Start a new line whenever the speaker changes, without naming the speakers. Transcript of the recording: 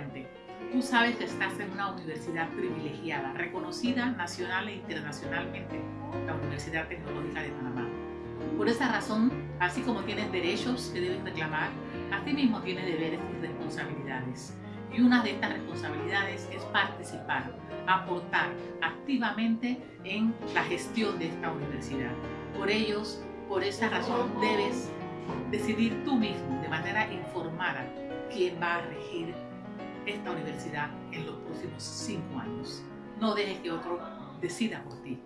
estudiante. Tú sabes que estás en una universidad privilegiada, reconocida nacional e internacionalmente, la Universidad Tecnológica de Panamá. Por esa razón, así como tienes derechos que debes reclamar, mismo tienes deberes y responsabilidades. Y una de estas responsabilidades es participar, aportar activamente en la gestión de esta universidad. Por ellos, por esa razón debes decidir tú mismo de manera informada quién va a regir esta universidad en los próximos cinco años. No dejes que otro decida por ti.